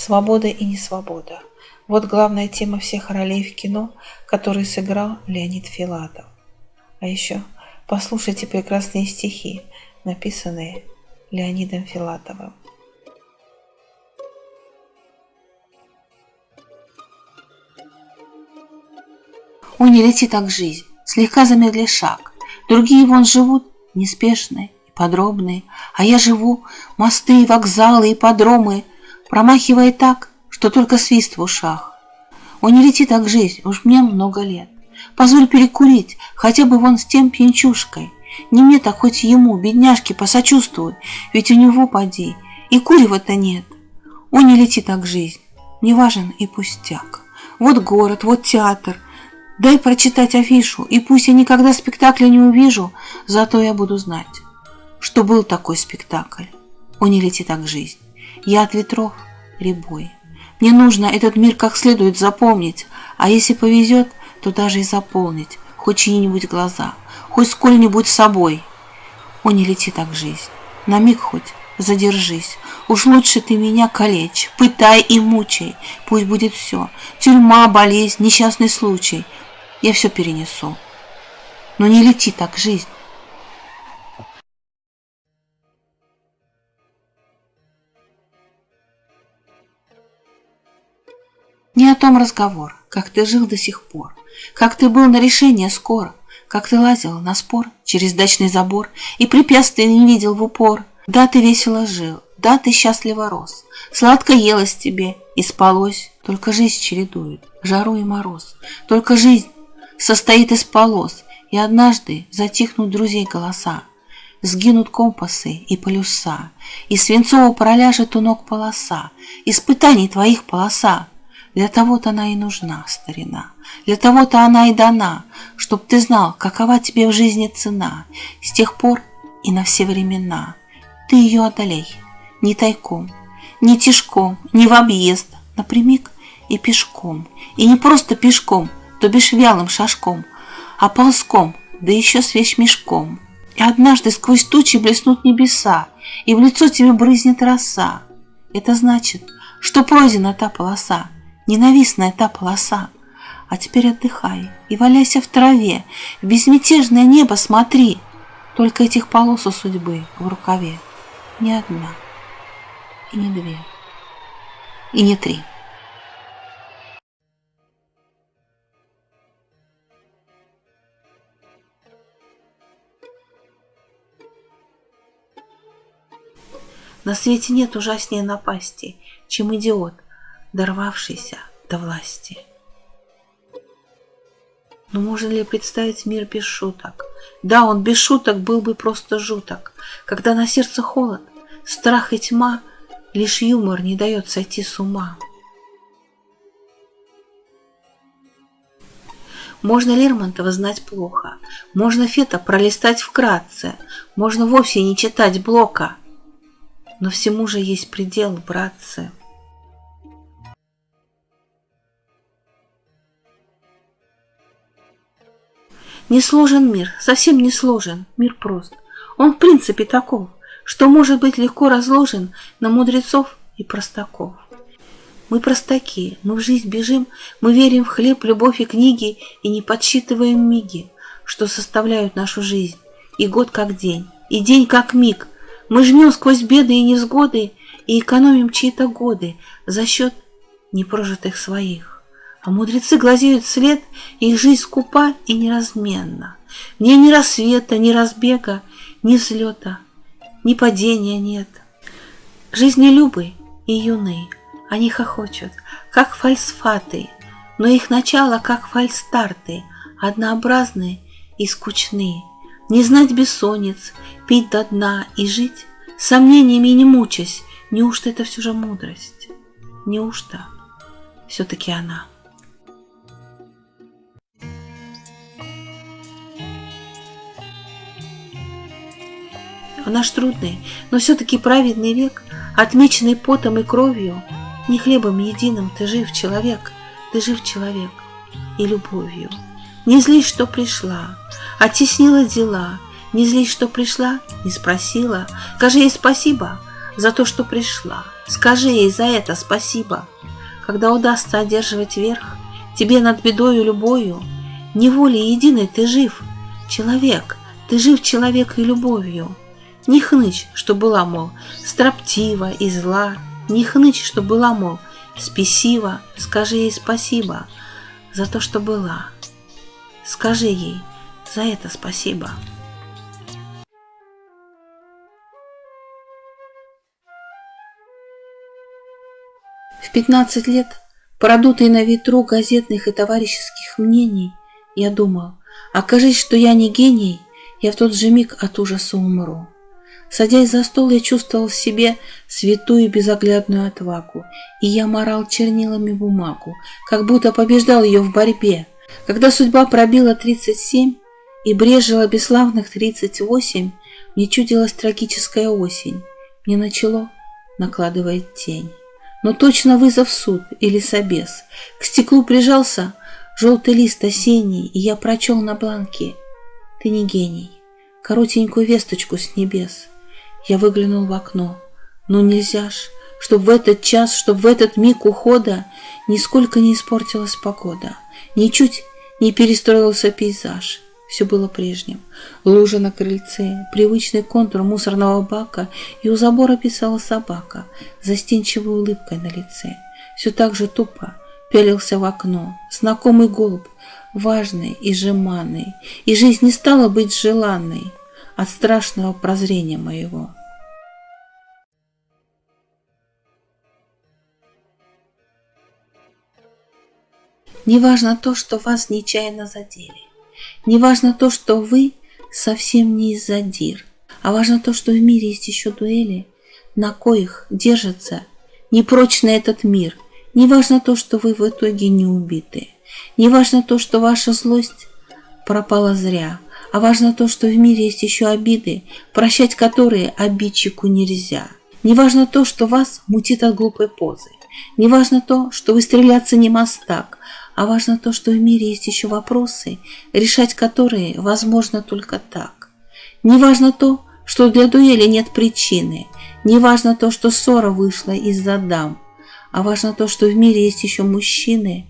Свобода и несвобода. Вот главная тема всех ролей в кино, которые сыграл Леонид Филатов. А еще послушайте прекрасные стихи, написанные Леонидом Филатовым. О, не лети так жизнь, слегка замедли шаг. Другие вон живут неспешные и подробные, А я живу мосты, вокзалы и подромы, Промахивая так, что только свист в ушах. О, не лети так жизнь, уж мне много лет. Позволь перекурить, хотя бы вон с тем пьянчушкой. Не мне так хоть ему, бедняжке, посочувствуй, Ведь у него, поди, и курева-то нет. О, не лети так жизнь, не важен и пустяк. Вот город, вот театр — Дай прочитать афишу, и пусть я никогда спектакля не увижу, зато я буду знать, что был такой спектакль. О, не лети так жизнь. Я от ветров ребой. Мне нужно этот мир как следует запомнить, а если повезет, то даже и заполнить хоть чьи-нибудь глаза, хоть сколь-нибудь собой. О, не лети так жизнь. На миг хоть задержись. Уж лучше ты меня калечь, пытай и мучай. Пусть будет все. Тюрьма, болезнь, несчастный случай — я все перенесу. Но не лети так, жизнь. Не о том разговор, как ты жил до сих пор, как ты был на решение скоро, как ты лазил на спор через дачный забор и препятствий не видел в упор. Да, ты весело жил, да, ты счастливо рос, сладко елось тебе и спалось, только жизнь чередует жару и мороз, только жизнь состоит из полос, и однажды затихнут друзей голоса, Сгинут компасы и полюса, И свинцово проляжет у ног полоса, Испытаний твоих полоса. Для того-то она и нужна, старина, Для того-то она и дана, Чтоб ты знал, какова тебе в жизни цена, С тех пор и на все времена. Ты ее одолей, не тайком, не тишком, не в объезд, Напрямик и пешком, и не просто пешком — то бишь вялым шажком, а ползком, да еще с вещмешком. И однажды сквозь тучи блеснут небеса, и в лицо тебе брызнет роса. Это значит, что пройдена та полоса, ненавистная та полоса. А теперь отдыхай и валяйся в траве, в безмятежное небо смотри. Только этих полос у судьбы в рукаве не одна, и не две, и не три. На свете нет ужаснее напасти, чем идиот, дорвавшийся до власти. Но можно ли представить мир без шуток? Да, он без шуток был бы просто жуток. Когда на сердце холод, страх и тьма, Лишь юмор не дает сойти с ума. Можно Лермонтова знать плохо, можно Фета пролистать вкратце, можно вовсе не читать Блока, но всему же есть предел, братцы. Не сложен мир, совсем не сложен, мир прост. Он в принципе таков, что может быть легко разложен на мудрецов и простаков. Мы простаки, мы в жизнь бежим, мы верим в хлеб, любовь и книги и не подсчитываем миги, что составляют нашу жизнь, и год как день, и день как миг, мы жмем сквозь беды и невзгоды и экономим чьи-то годы за счет непрожитых своих. А мудрецы глазеют след, их жизнь скупа и неразменна. В ней ни рассвета, ни разбега, ни взлета, ни падения нет. Жизни любы и юны, они хохочут, как фальсфаты, но их начало, как фальстарты, однообразные и скучные. Не знать бессонниц, пить до дна и жить, сомнениями не мучаясь, неужто это все же мудрость? Неужто все-таки она? В наш трудный, но все-таки праведный век, отмеченный потом и кровью, не хлебом единым ты жив, человек, ты жив, человек, и любовью. Не злись, что пришла, оттеснила дела, не злись, что пришла, не спросила, скажи ей спасибо за то, что пришла. Скажи ей за это спасибо. Когда удастся одерживать верх, тебе над бедою любою, неволей единой ты жив, человек, ты жив человек и любовью. Не хнычь, что была, мол, строптива и зла, не хнычь, что была, мол, спесива, скажи ей спасибо за то, что была. Скажи ей за это спасибо. В 15 лет, продутый на ветру газетных и товарищеских мнений, я думал, окажись, что я не гений, я в тот же миг от ужаса умру. Садясь за стол, я чувствовал в себе святую безоглядную отвагу, и я морал чернилами бумагу, как будто побеждал ее в борьбе. Когда судьба пробила тридцать семь и брежила бесславных тридцать восемь, мне чудилась трагическая осень. Мне начало накладывает тень. Но точно вызов суд или собес. К стеклу прижался желтый лист осенний, и я прочел на бланке. Ты не гений. Коротенькую весточку с небес. Я выглянул в окно. Но нельзя ж, чтоб в этот час, чтоб в этот миг ухода нисколько не испортилась погода, ничуть не перестроился пейзаж. Все было прежним. Лужа на крыльце, привычный контур мусорного бака, и у забора писала собака, застенчивой улыбкой на лице. Все так же тупо пялился в окно. Знакомый голубь, важный и жеманный, и жизнь не стала быть желанной от страшного прозрения моего. Неважно то, что вас нечаянно задели. Неважно то, что вы совсем не из-за. А важно то, что в мире есть еще дуэли, на коих держится непрочный этот мир. Неважно то, что вы в итоге не убиты. Неважно то, что ваша злость пропала зря – а важно то, что в мире есть еще обиды, прощать которые обидчику нельзя. Не важно то, что вас мутит от глупой позы. Не важно то, что вы стреляться не мастак, а важно то, что в мире есть еще вопросы, решать которые возможно только так. Не важно то, что для дуэли нет причины, не важно то, что ссора вышла из-за дам, а важно то, что в мире есть еще мужчины,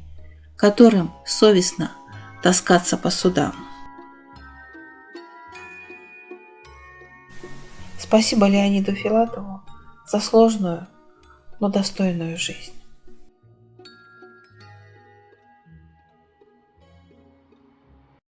которым совестно таскаться по судам. Спасибо Леониду Филатову за сложную, но достойную жизнь.